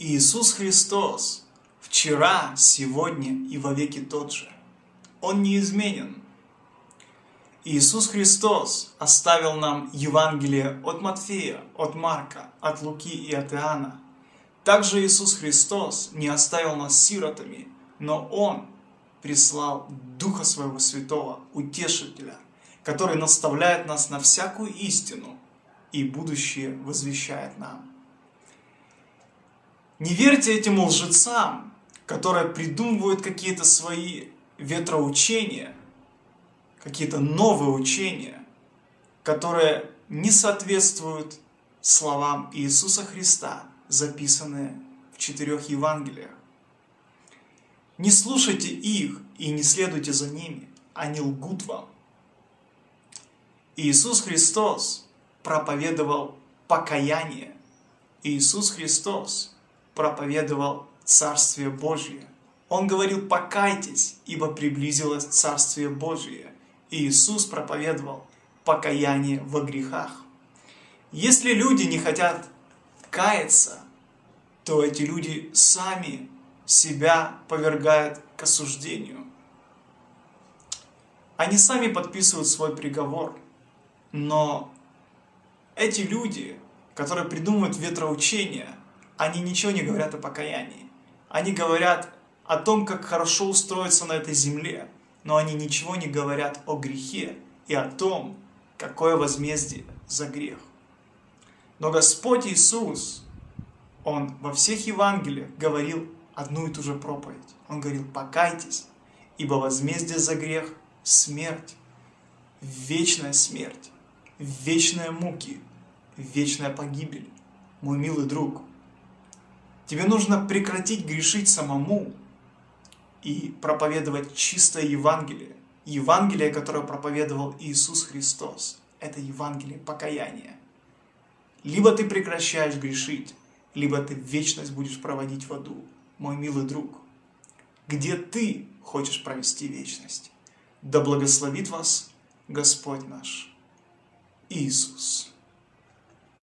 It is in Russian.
Иисус Христос вчера, сегодня и вовеки тот же. Он неизменен. Иисус Христос оставил нам Евангелие от Матфея, от Марка, от Луки и от Иоанна. Также Иисус Христос не оставил нас сиротами, но Он прислал Духа Своего Святого, Утешителя, который наставляет нас на всякую истину и будущее возвещает нам. Не верьте этим лжецам, которые придумывают какие-то свои ветроучения, какие-то новые учения, которые не соответствуют словам Иисуса Христа, записанные в четырех Евангелиях. Не слушайте их и не следуйте за ними, они лгут вам. Иисус Христос проповедовал покаяние. Иисус Христос проповедовал Царствие Божие. Он говорил, покайтесь, ибо приблизилось Царствие Божие. И Иисус проповедовал покаяние во грехах. Если люди не хотят каяться, то эти люди сами себя повергают к осуждению. Они сами подписывают свой приговор, но эти люди, которые придумывают ветроучения, они ничего не говорят о покаянии. Они говорят о том, как хорошо устроиться на этой земле, но они ничего не говорят о грехе и о том, какое возмездие за грех. Но Господь Иисус, Он во всех Евангелиях говорил одну и ту же проповедь. Он говорил, покайтесь, ибо возмездие за грех – смерть, вечная смерть, вечные муки, вечная погибель. Мой милый друг, Тебе нужно прекратить грешить самому и проповедовать чистое Евангелие. Евангелие, которое проповедовал Иисус Христос. Это Евангелие покаяния. Либо ты прекращаешь грешить, либо ты вечность будешь проводить в аду, мой милый друг. Где ты хочешь провести вечность? Да благословит вас Господь наш Иисус.